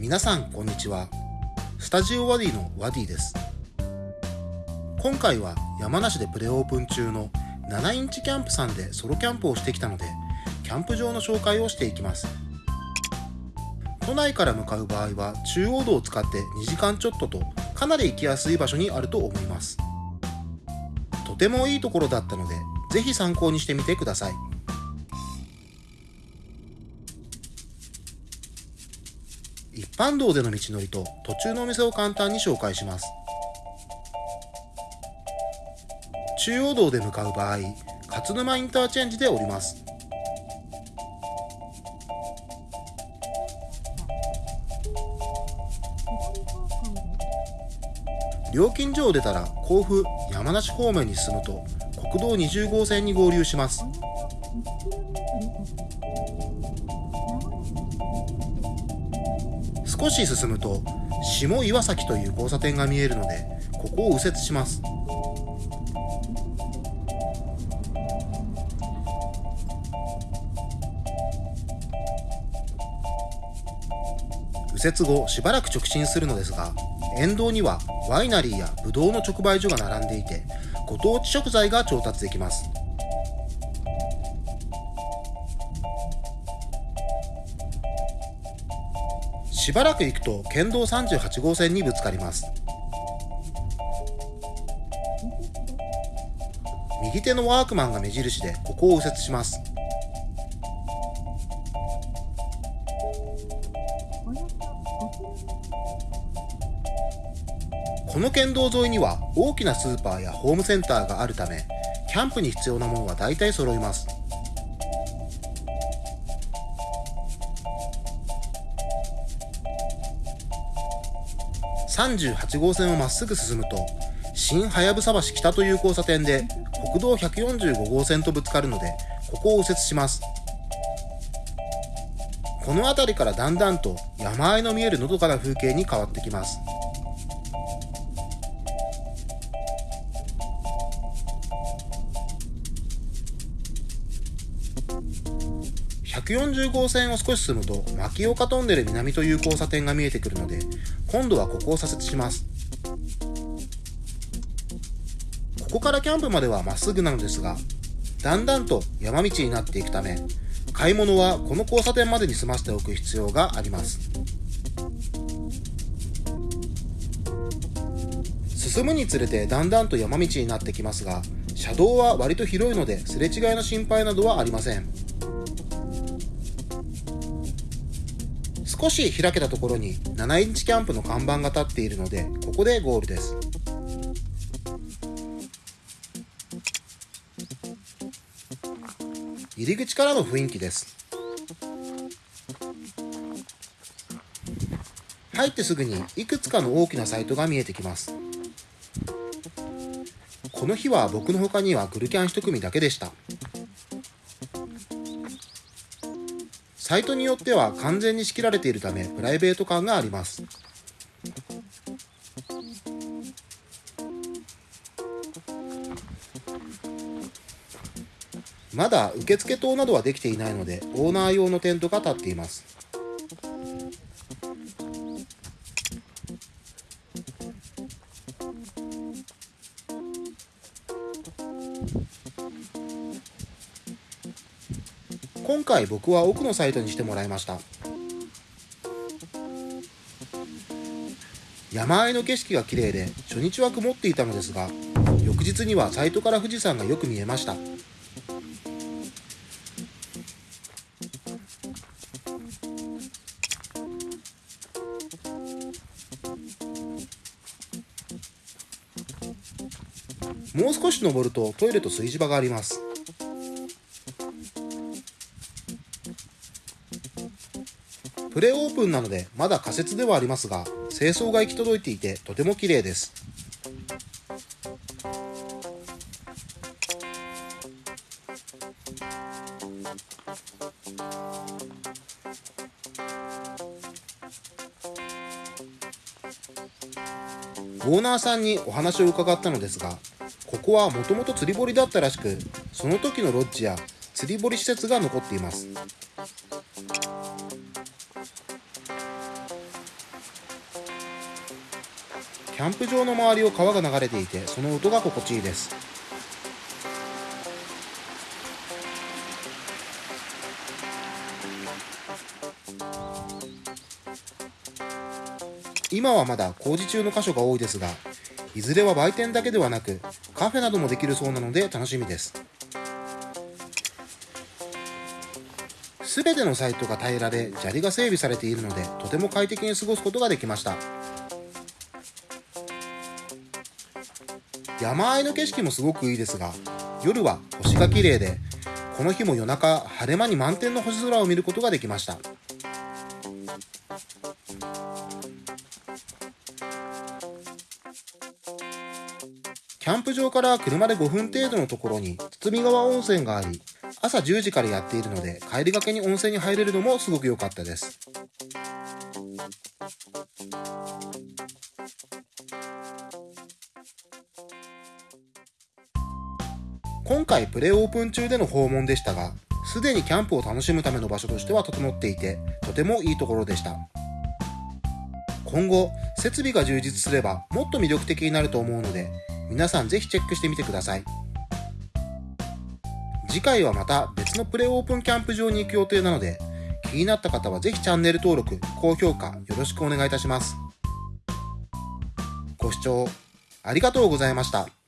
皆さんこんにちは。スタジオワディのワディです。今回は山梨でプレオープン中の7インチキャンプさんでソロキャンプをしてきたのでキャンプ場の紹介をしていきます。都内から向かう場合は中央道を使って2時間ちょっととかなり行きやすい場所にあると思います。とてもいいところだったのでぜひ参考にしてみてください。一般道での道のりと途中のお店を簡単に紹介します。中央道で向かう場合勝沼インターチェンジで降ります。料金所を出たら甲府山梨方面に進むと国道20号線に合流します。少し進むと下岩崎という交差点が見えるのでここを右折します。右折後しばらく直進するのですが沿道にはワイナリーやブドウの直売所が並んでいてご当地食材が調達できます。しばらく行くと県道38号線にぶつかります。右手のワークマンが目印でここを右折します。この県道沿いには大きなスーパーやホームセンターがあるためキャンプに必要なものは大体揃います。38号線をまっすぐ進むと新はやぶさ橋北という交差点で国道145号線とぶつかるのでここを右折します。この辺りからだんだんと山あいの見えるのどかな風景に変わってきます。140号線を少し進むと牧岡トンネル南という交差点が見えてくるので今度はここを左折します。ここからキャンプまではまっすぐなのですがだんだんと山道になっていくため買い物はこの交差点までに済ませておく必要があります。進むにつれてだんだんと山道になってきますが車道は割と広いのですれ違いの心配などはありません。少し開けたところに7インチキャンプの看板が立っているのでここでゴールです。入り口からの雰囲気です。入ってすぐにいくつかの大きなサイトが見えてきます。この日は僕の他にはグルキャン1組だけでした。サイトによっては完全に仕切られているためプライベート感があります。まだ受付棟などはできていないのでオーナー用のテントが立っています。今回僕は奥のサイトにしてもらいました。山あいの景色が綺麗で初日は曇っていたのですが翌日にはサイトから富士山がよく見えました。もう少し登るとトイレと炊事場があります。プレオープンなのでまだ仮設ではありますが清掃が行き届いていてとても綺麗です。オーナーさんにお話を伺ったのですがここはもともと釣り堀だったらしくその時のロッジや釣り堀施設が残っています。キャンプ場の周りを川が流れていてその音が心地いいです。今はまだ工事中の箇所が多いですがいずれは売店だけではなくカフェなどもできるそうなので楽しみです。すべてのサイトが平らで砂利が整備されているのでとても快適に過ごすことができました。山あいの景色もすごくいいですが夜は星が綺麗でこの日も夜中晴れ間に満天の星空を見ることができました。キャンプ場から車で5分程度のところに堤川温泉があり朝10時からやっているので帰りがけに温泉に入れるのもすごく良かったです。今回プレオープン中での訪問でしたがすでにキャンプを楽しむための場所としては整っていてとてもいいところでした今後設備が充実すればもっと魅力的になると思うので皆さんぜひチェックしてみてください次回はまた別のプレオープンキャンプ場に行く予定なので気になった方はぜひチャンネル登録、高評価よろしくお願いいたします。ご視聴ありがとうございました。